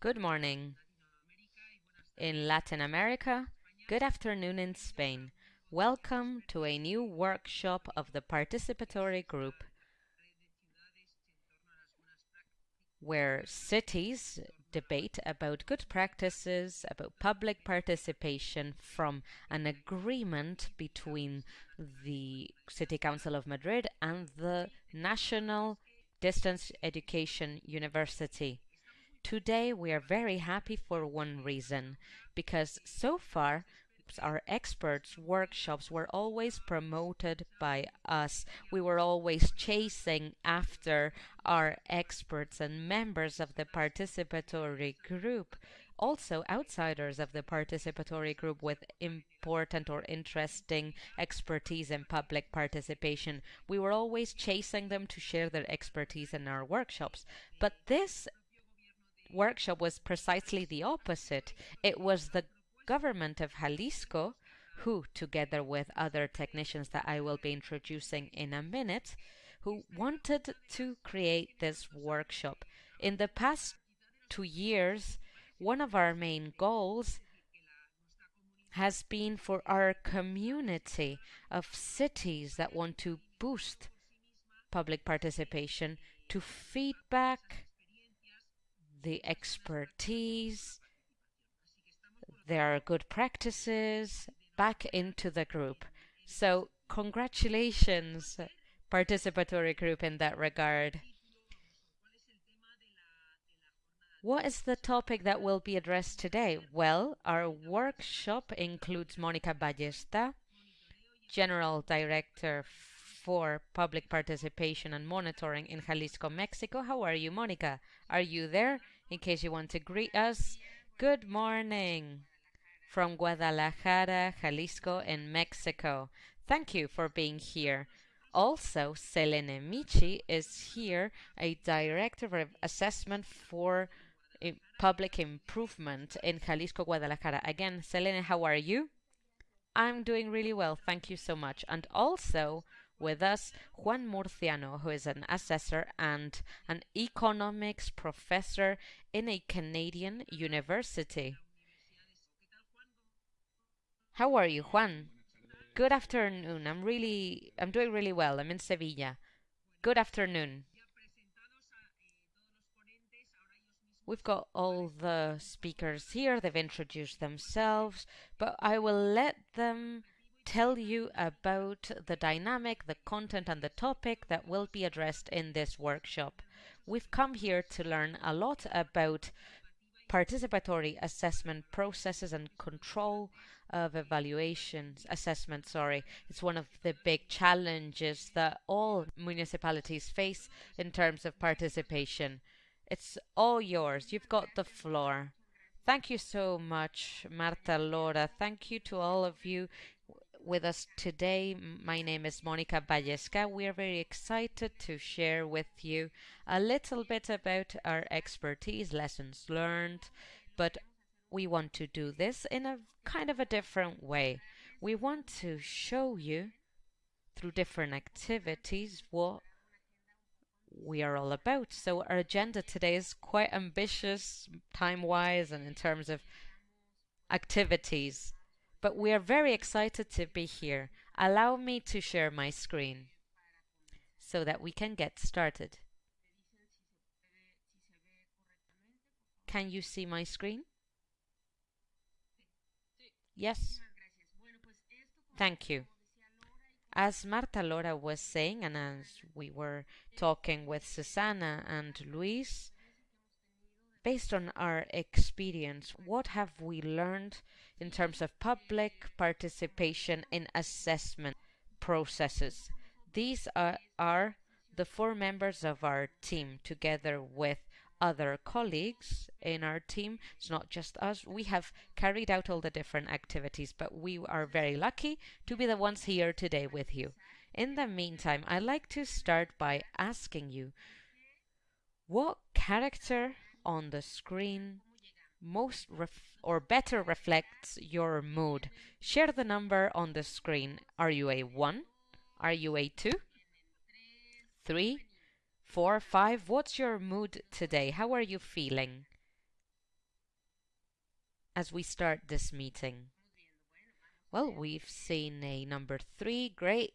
Good morning in Latin America. Good afternoon in Spain. Welcome to a new workshop of the participatory group where cities debate about good practices, about public participation from an agreement between the City Council of Madrid and the National Distance Education University. Today we are very happy for one reason, because so far our experts workshops were always promoted by us. We were always chasing after our experts and members of the participatory group. Also, outsiders of the participatory group with important or interesting expertise in public participation. We were always chasing them to share their expertise in our workshops. But this workshop was precisely the opposite. It was the government of Jalisco, who, together with other technicians that I will be introducing in a minute, who wanted to create this workshop. In the past two years, one of our main goals has been for our community of cities that want to boost public participation to feedback the expertise there are good practices back into the group. So congratulations, participatory group in that regard. What is the topic that will be addressed today? Well, our workshop includes Monica Ballesca, General Director for Public Participation and Monitoring in Jalisco, Mexico. How are you, Monica? Are you there? In case you want to greet us. Good morning from Guadalajara, Jalisco in Mexico. Thank you for being here. Also, Selene Michi is here, a director of assessment for eh, public improvement in Jalisco, Guadalajara. Again, Selene, how are you? I'm doing really well, thank you so much. And also with us, Juan Murciano, who is an assessor and an economics professor in a Canadian university. How are you, Juan? Good afternoon. I'm really, I'm doing really well. I'm in Sevilla. Good afternoon. We've got all the speakers here. They've introduced themselves, but I will let them tell you about the dynamic, the content, and the topic that will be addressed in this workshop. We've come here to learn a lot about participatory assessment processes and control of evaluations, assessment, sorry. It's one of the big challenges that all municipalities face in terms of participation. It's all yours. You've got the floor. Thank you so much, Marta Lora. Thank you to all of you with us today. My name is Monica Ballesca. We are very excited to share with you a little bit about our expertise, lessons learned, but we want to do this in a kind of a different way. We want to show you through different activities what we are all about. So our agenda today is quite ambitious time-wise and in terms of activities. But we are very excited to be here. Allow me to share my screen so that we can get started. Can you see my screen? Yes. Thank you. As Marta Lora was saying, and as we were talking with Susana and Luis, based on our experience, what have we learned in terms of public participation in assessment processes? These are, are the four members of our team, together with other colleagues in our team. It's not just us. We have carried out all the different activities, but we are very lucky to be the ones here today with you. In the meantime, I'd like to start by asking you what character on the screen most or better reflects your mood. Share the number on the screen. Are you a 1? Are you a 2? 3? four, five. What's your mood today? How are you feeling? as we start this meeting? Well, we've seen a number three. Great.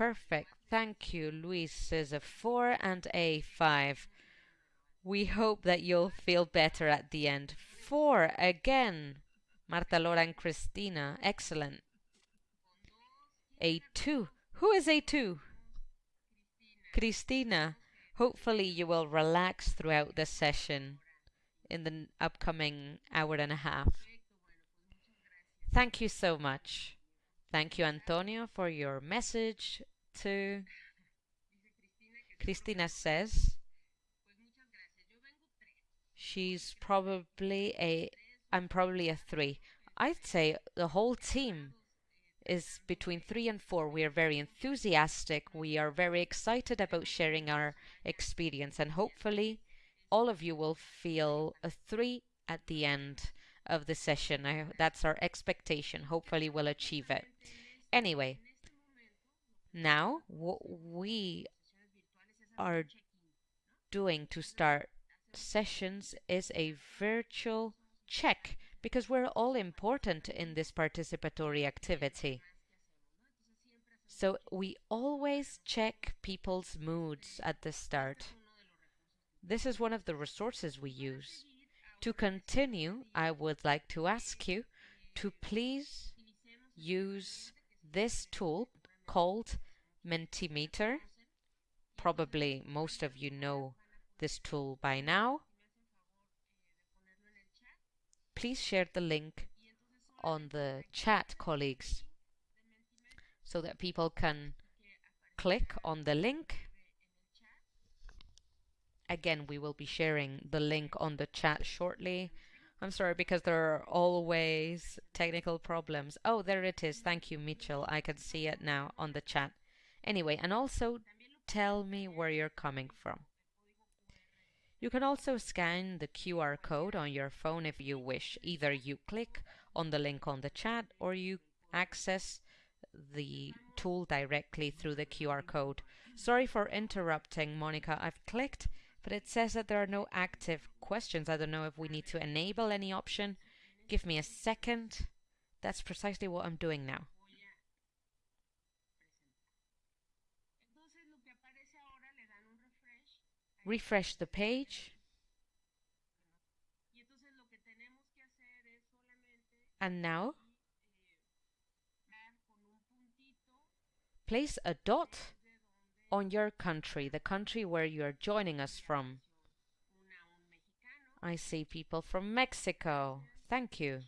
Perfect. Thank you. Luis is a four and a five. We hope that you'll feel better at the end. Four again. Marta Lora and Cristina. Excellent. A2. Who is A2? Cristina. Hopefully you will relax throughout the session in the upcoming hour and a half. Thank you so much. Thank you, Antonio, for your message to Cristina says she's probably a I'm probably a three. I'd say the whole team is between three and four. We are very enthusiastic. We are very excited about sharing our experience, and hopefully, all of you will feel a three at the end of the session. I, that's our expectation. Hopefully, we'll achieve it. Anyway, now what we are doing to start sessions is a virtual check because we're all important in this participatory activity. So we always check people's moods at the start. This is one of the resources we use. To continue, I would like to ask you to please use this tool called Mentimeter. Probably most of you know this tool by now. Please share the link on the chat, colleagues, so that people can click on the link. Again, we will be sharing the link on the chat shortly. I'm sorry because there are always technical problems. Oh, there it is. Thank you, Mitchell. I can see it now on the chat. Anyway, and also tell me where you're coming from. You can also scan the QR code on your phone if you wish. Either you click on the link on the chat or you access the tool directly through the QR code. Sorry for interrupting, Monica. I've clicked but it says that there are no active questions. I don't know if we need to enable any option. Give me a second. That's precisely what I'm doing now. Refresh the page. And now, place a dot on your country, the country where you are joining us from. I see people from Mexico. Thank you.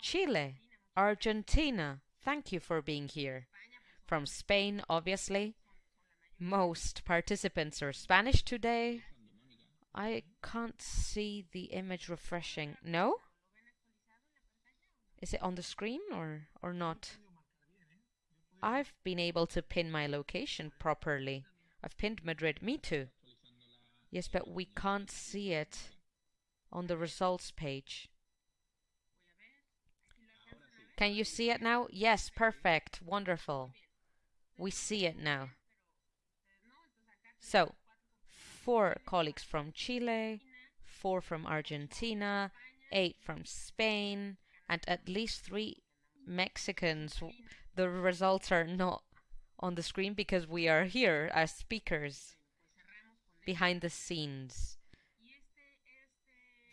Chile, Argentina. Thank you for being here. From Spain, obviously. Most participants are Spanish today. I can't see the image refreshing. No? Is it on the screen or, or not? I've been able to pin my location properly. I've pinned Madrid. Me too. Yes, but we can't see it on the results page. Can you see it now? Yes, perfect. Wonderful. We see it now. So, four colleagues from Chile, four from Argentina, eight from Spain, and at least three Mexicans the results are not on the screen because we are here as speakers behind the scenes.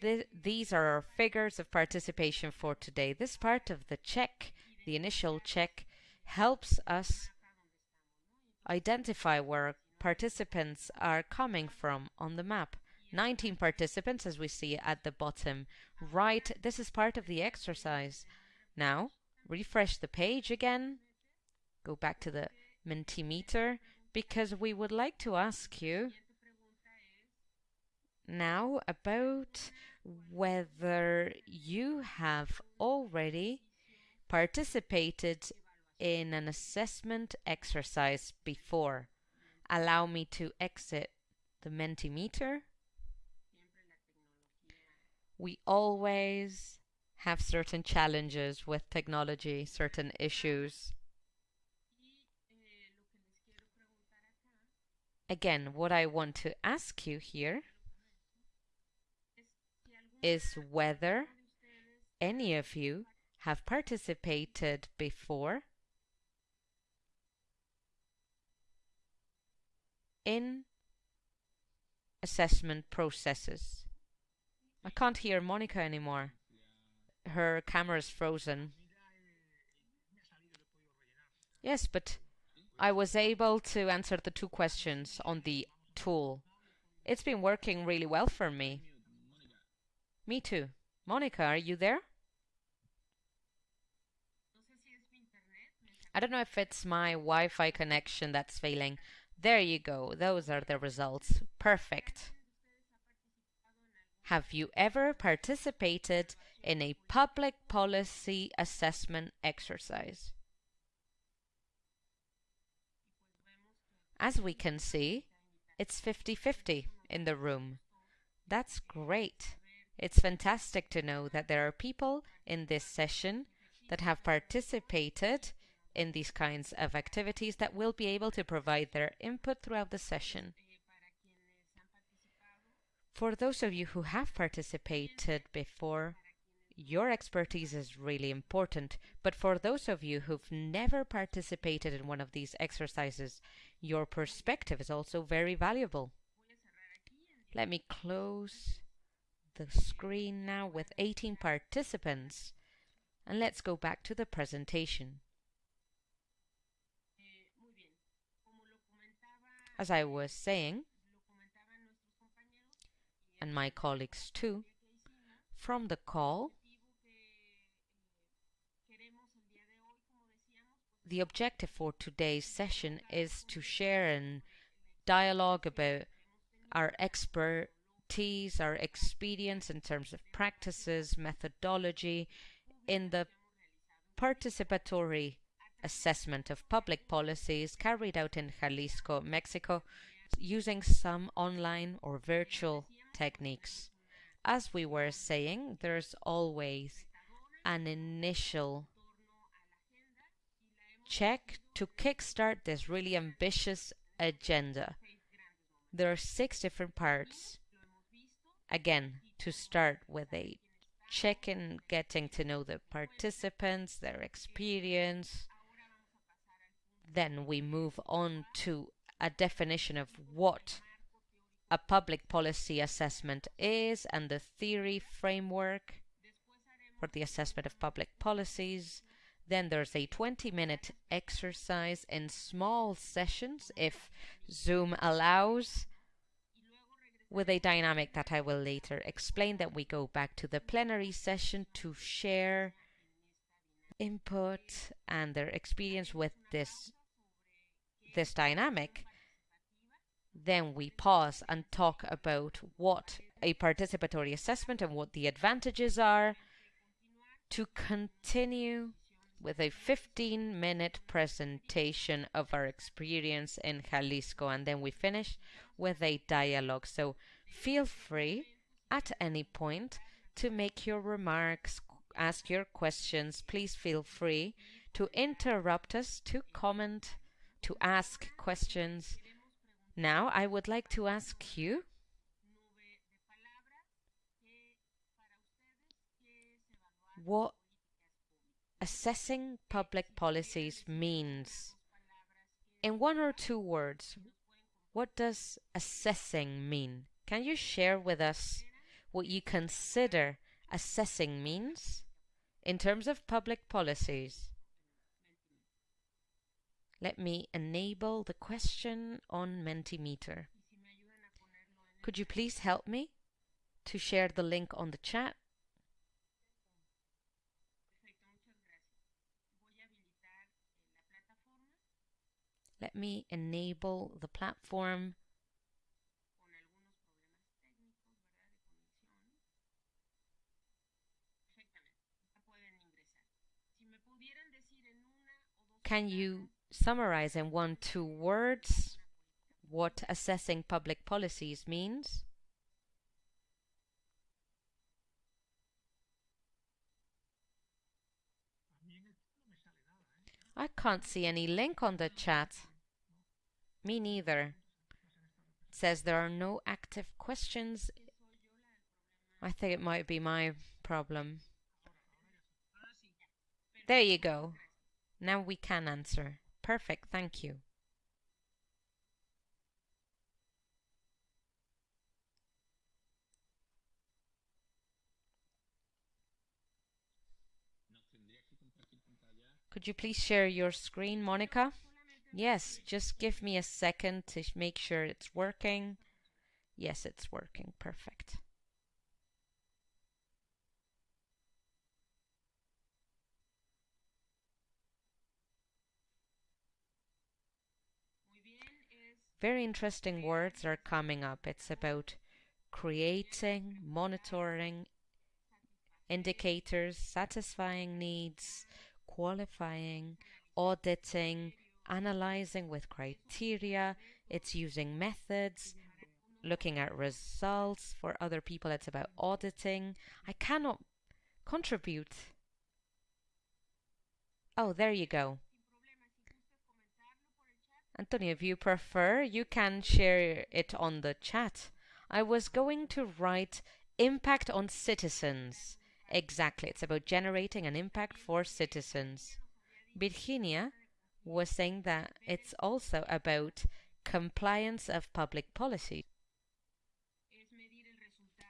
Th these are our figures of participation for today. This part of the check, the initial check, helps us identify where participants are coming from on the map. 19 participants as we see at the bottom right. This is part of the exercise. Now, refresh the page again, go back to the Mentimeter, because we would like to ask you now about whether you have already participated in an assessment exercise before. Allow me to exit the Mentimeter. We always have certain challenges with technology, certain issues. Again, what I want to ask you here is whether any of you have participated before in assessment processes. I can't hear Monica anymore. Her camera's frozen. Yes, but I was able to answer the two questions on the tool. It's been working really well for me. Me too. Monica, are you there? I don't know if it's my Wi-Fi connection that's failing. There you go. Those are the results. Perfect. Have you ever participated in a public policy assessment exercise? As we can see, it's 50-50 in the room. That's great. It's fantastic to know that there are people in this session that have participated in these kinds of activities that will be able to provide their input throughout the session. For those of you who have participated before, your expertise is really important, but for those of you who've never participated in one of these exercises, your perspective is also very valuable. Let me close the screen now with 18 participants and let's go back to the presentation. As I was saying, and my colleagues too, from the call, the objective for today's session is to share and dialogue about our expertise, our experience in terms of practices, methodology in the participatory assessment of public policies carried out in Jalisco, Mexico, using some online or virtual techniques. As we were saying, there's always an initial check to kickstart this really ambitious agenda. There are six different parts. Again, to start with a check-in, getting to know the participants, their experience, then we move on to a definition of what a public policy assessment is and the theory framework for the assessment of public policies. Then there's a 20 minute exercise in small sessions if Zoom allows with a dynamic that I will later explain. Then we go back to the plenary session to share input and their experience with this this dynamic, then we pause and talk about what a participatory assessment and what the advantages are to continue with a 15 minute presentation of our experience in Jalisco and then we finish with a dialogue. So feel free at any point to make your remarks, ask your questions. Please feel free to interrupt us, to comment, to ask questions. Now I would like to ask you what assessing public policies means. In one or two words, what does assessing mean? Can you share with us what you consider assessing means in terms of public policies? Let me enable the question on Mentimeter. Could you please help me to share the link on the chat? Let me enable the platform. Can you summarize in one, two words what assessing public policies means? I can't see any link on the chat. Me neither. It says there are no active questions. I think it might be my problem. There you go. Now we can answer. Perfect, thank you. Could you please share your screen, Monica? Yes, just give me a second to make sure it's working. Yes, it's working. Perfect. Very interesting words are coming up. It's about creating, monitoring, indicators, satisfying needs, qualifying, auditing, analyzing with criteria. It's using methods, looking at results. For other people, it's about auditing. I cannot contribute. Oh, there you go. Antonio, if you prefer, you can share it on the chat. I was going to write impact on citizens. Exactly, it's about generating an impact for citizens. Virginia was saying that it's also about compliance of public policy.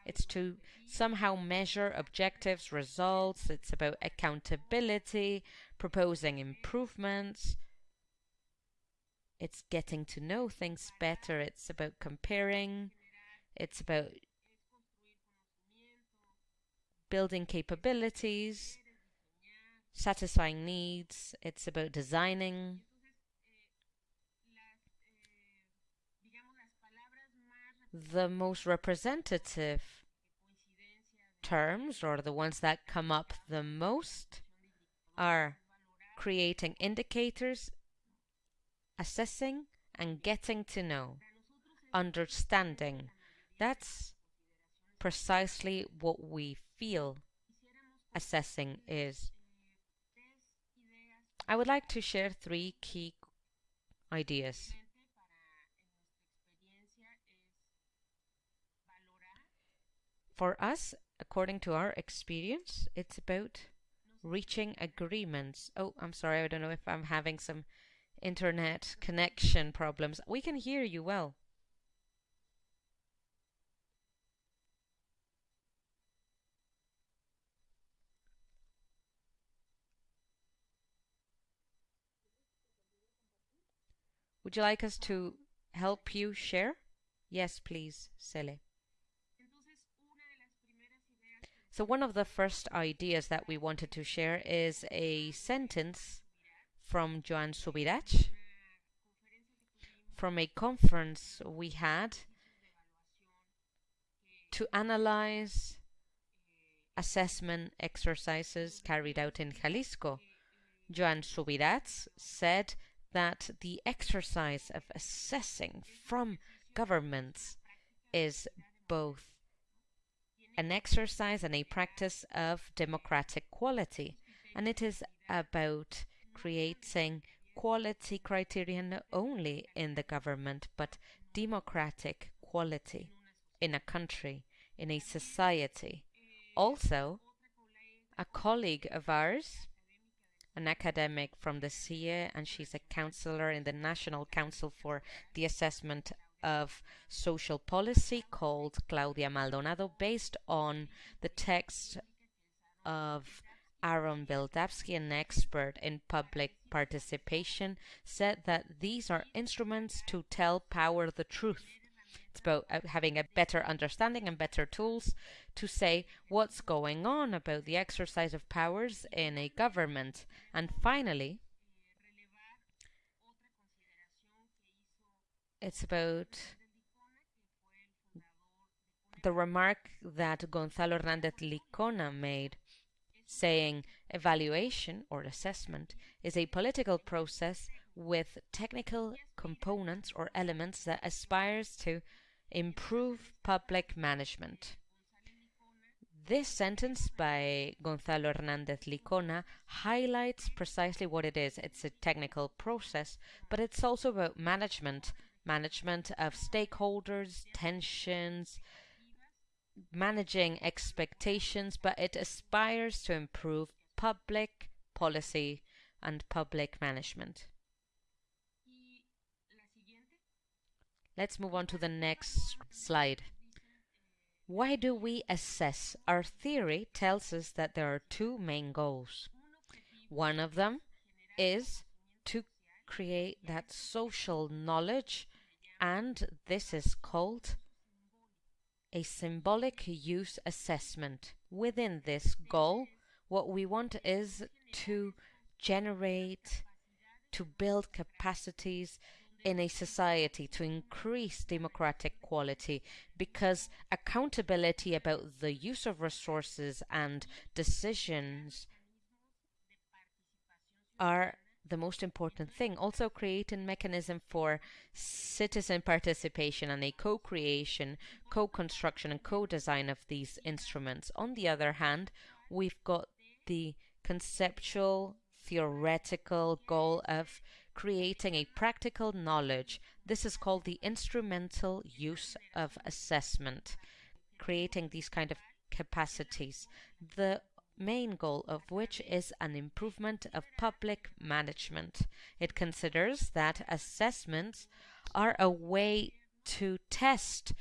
It's to somehow measure objectives, results, it's about accountability, proposing improvements. It's getting to know things better, it's about comparing, it's about building capabilities, satisfying needs, it's about designing. The most representative terms, or the ones that come up the most, are creating indicators, assessing, and getting to know, understanding. That's precisely what we feel assessing is. I would like to share three key ideas. For us, according to our experience, it's about reaching agreements. Oh, I'm sorry, I don't know if I'm having some internet connection problems. We can hear you well. Would you like us to help you share? Yes, please, Cele. So one of the first ideas that we wanted to share is a sentence from Joan Subirats from a conference we had to analyze assessment exercises carried out in Jalisco. Joan Subirats said that the exercise of assessing from governments is both an exercise and a practice of democratic quality, and it is about creating quality criteria not only in the government but democratic quality in a country, in a society. Also, a colleague of ours an academic from the CIE, and she's a counselor in the National Council for the Assessment of Social Policy called Claudia Maldonado, based on the text of Aaron Wildavsky, an expert in public participation, said that these are instruments to tell power the truth. It's about uh, having a better understanding and better tools to say what's going on about the exercise of powers in a government. And finally, it's about the remark that Gonzalo Hernandez Licona made, saying evaluation or assessment is a political process with technical components or elements that aspires to improve public management. This sentence by Gonzalo Hernandez Licona highlights precisely what it is. It's a technical process, but it's also about management, management of stakeholders, tensions, managing expectations, but it aspires to improve public policy and public management. Let's move on to the next slide. Why do we assess? Our theory tells us that there are two main goals. One of them is to create that social knowledge, and this is called a symbolic use assessment. Within this goal, what we want is to generate, to build capacities in a society to increase democratic quality because accountability about the use of resources and decisions are the most important thing. Also create a mechanism for citizen participation and a co-creation, co-construction and co-design of these instruments. On the other hand, we've got the conceptual theoretical goal of creating a practical knowledge. This is called the instrumental use of assessment, creating these kind of capacities. The main goal of which is an improvement of public management. It considers that assessments are a way to test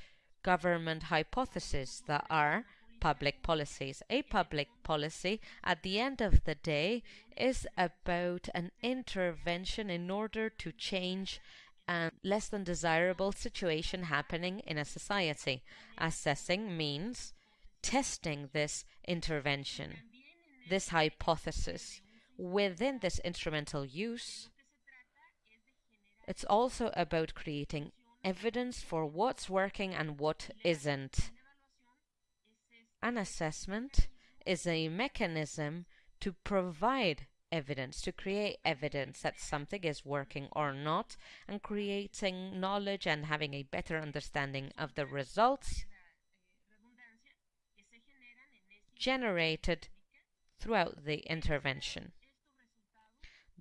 government hypotheses that are public policies. A public policy, at the end of the day, is about an intervention in order to change a less than desirable situation happening in a society. Assessing means testing this intervention, this hypothesis. Within this instrumental use, it's also about creating evidence for what's working and what isn't. An assessment is a mechanism to provide evidence, to create evidence that something is working or not, and creating knowledge and having a better understanding of the results generated throughout the intervention.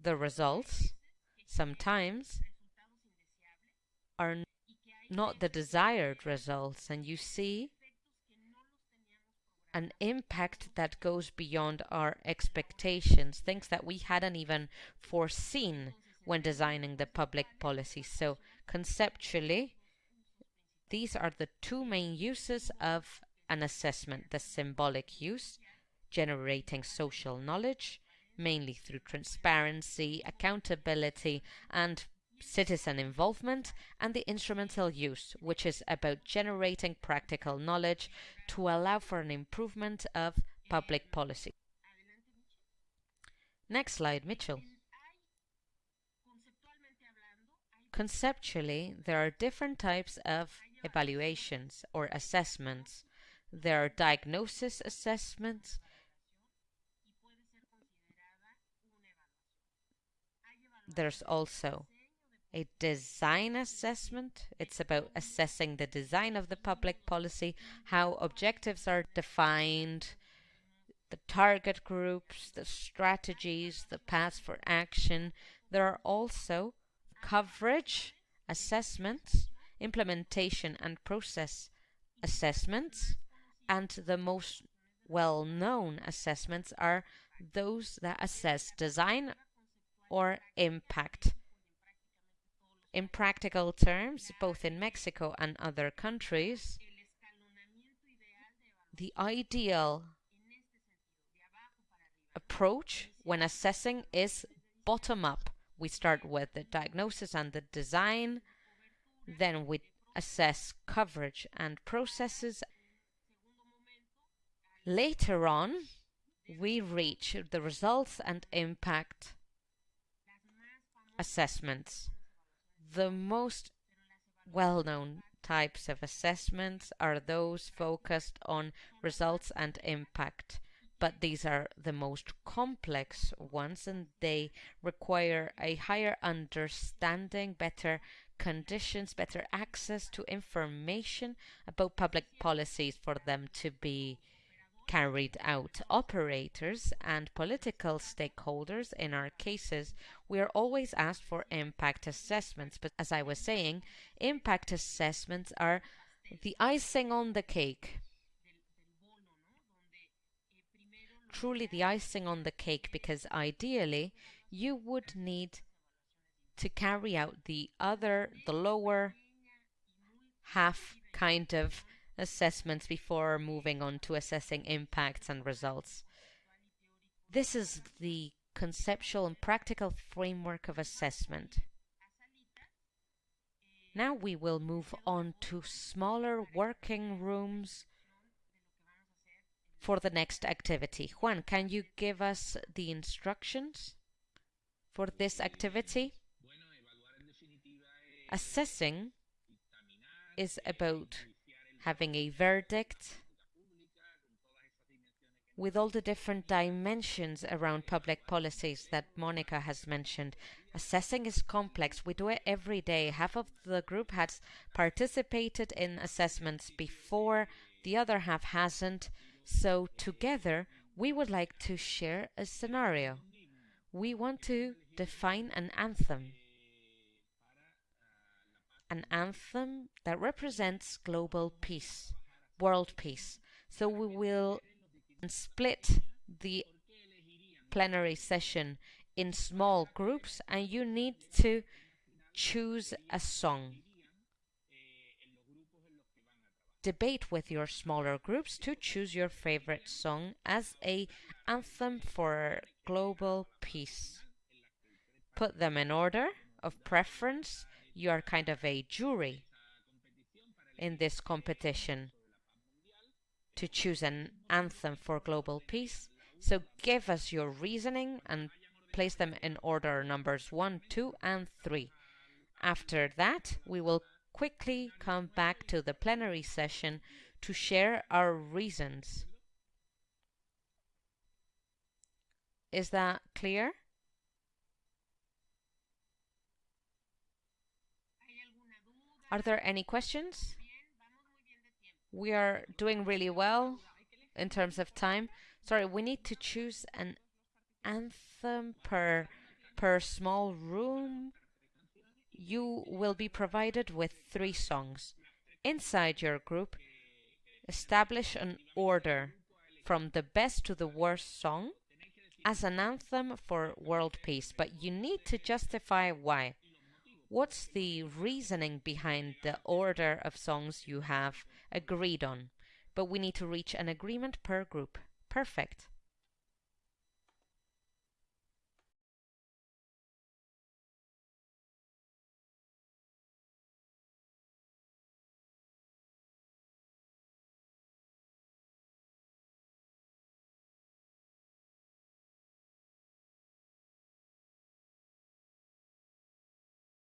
The results sometimes are not the desired results, and you see an impact that goes beyond our expectations, things that we hadn't even foreseen when designing the public policy. So, conceptually, these are the two main uses of an assessment the symbolic use, generating social knowledge, mainly through transparency, accountability, and citizen involvement, and the instrumental use, which is about generating practical knowledge to allow for an improvement of public policy. Next slide, Mitchell. Conceptually, there are different types of evaluations or assessments. There are diagnosis assessments, there's also a design assessment. It's about assessing the design of the public policy, how objectives are defined, the target groups, the strategies, the paths for action. There are also coverage assessments, implementation and process assessments, and the most well-known assessments are those that assess design or impact in practical terms, both in Mexico and other countries, the ideal approach when assessing is bottom up. We start with the diagnosis and the design, then we assess coverage and processes. Later on, we reach the results and impact assessments. The most well-known types of assessments are those focused on results and impact, but these are the most complex ones and they require a higher understanding, better conditions, better access to information about public policies for them to be carried out. Operators and political stakeholders, in our cases, we are always asked for impact assessments. But as I was saying, impact assessments are the icing on the cake truly the icing on the cake because ideally you would need to carry out the other, the lower half kind of assessments before moving on to assessing impacts and results. This is the conceptual and practical framework of assessment. Now we will move on to smaller working rooms for the next activity. Juan, can you give us the instructions for this activity? Assessing is about having a verdict with all the different dimensions around public policies that Monica has mentioned. Assessing is complex. We do it every day. Half of the group has participated in assessments before, the other half hasn't. So together, we would like to share a scenario. We want to define an anthem. An anthem that represents global peace, world peace. So we will split the plenary session in small groups and you need to choose a song. Debate with your smaller groups to choose your favorite song as a anthem for global peace. Put them in order of preference. You are kind of a jury in this competition to choose an anthem for global peace. So give us your reasoning and place them in order numbers 1, 2 and 3. After that, we will quickly come back to the plenary session to share our reasons. Is that clear? Are there any questions? We are doing really well in terms of time. Sorry, we need to choose an anthem per per small room. You will be provided with three songs. Inside your group, establish an order from the best to the worst song as an anthem for world peace, but you need to justify why. What's the reasoning behind the order of songs you have agreed on? But we need to reach an agreement per group. Perfect.